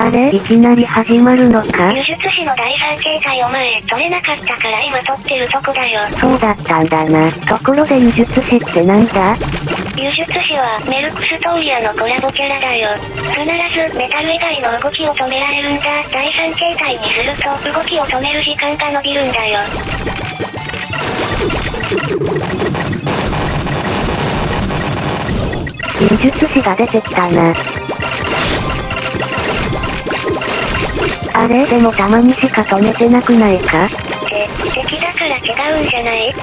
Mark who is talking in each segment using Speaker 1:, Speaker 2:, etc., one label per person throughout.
Speaker 1: あれ？いきなり始まるのか？
Speaker 2: 輸出士の第三形態お前、取れなかったから今取ってるとこだよ。
Speaker 1: そうだったんだな。ところで輸術師ってなんだ？
Speaker 2: 輸出士は、メルクストーリアのコラボキャラだよ。必ず、メタル以外の動きを止められるんだ。第三形態にすると、動きを止める時間が伸びるんだよ。
Speaker 1: 輸術師が出てきたな。あれ？でもたまにしか止めてなくないか？
Speaker 2: って、敵だから違うんじゃない？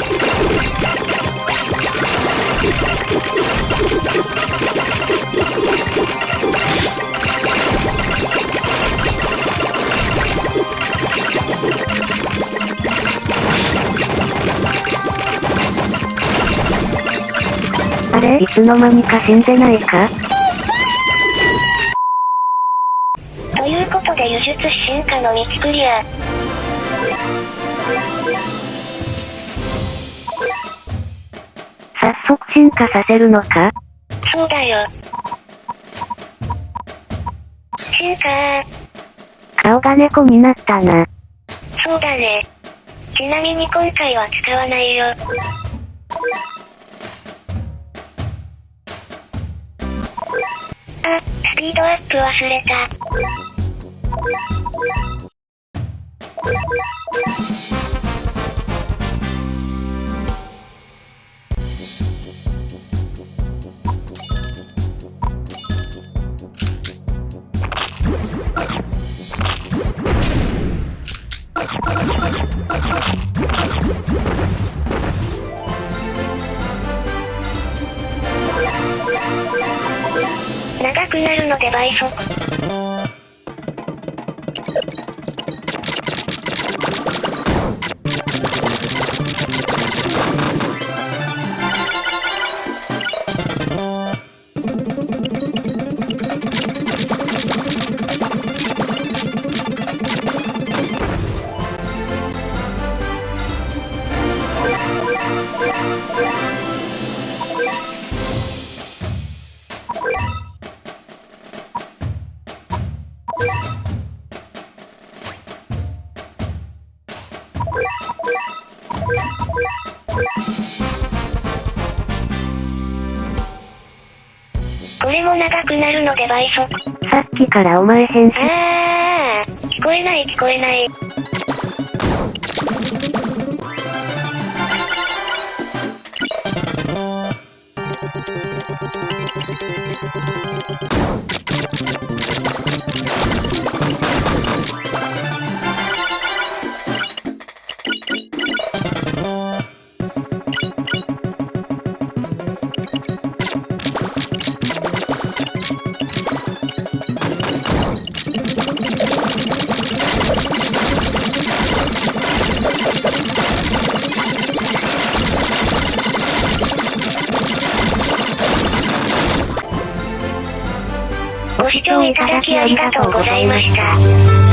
Speaker 1: あれ？いつの間にか死んでないか？
Speaker 2: ことで輸出士進化の道クリア。
Speaker 1: 早速進化させるのか？
Speaker 2: そうだよ。進化
Speaker 1: 顔が猫になったな。
Speaker 2: そうだね。ちなみに今回は使わないよ。あ、スピードアップ忘れた。長くなるので倍速。これも長くなるので倍速。
Speaker 1: さっきからお前変身。
Speaker 2: あ、聞こえない聞こえない。ご視聴いただきありがとうございました。